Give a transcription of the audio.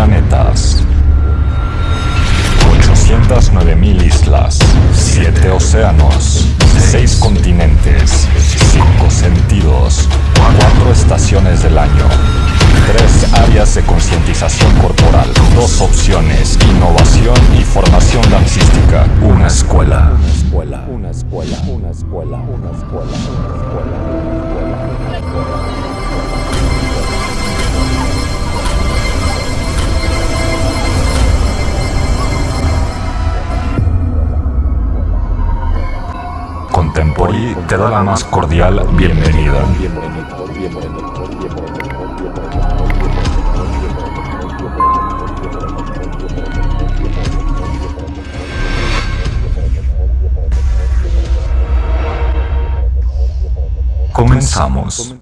planetas. 809.000 islas, 7 océanos, 6 continentes, 5 sentidos, 4 estaciones del año, 3 áreas de concientización corporal, 2 opciones, innovación y formación dancística, una escuela. Una escuela, una escuela, una escuela, una escuela, una escuela, Contempori te da la más cordial bienvenida. Comenzamos.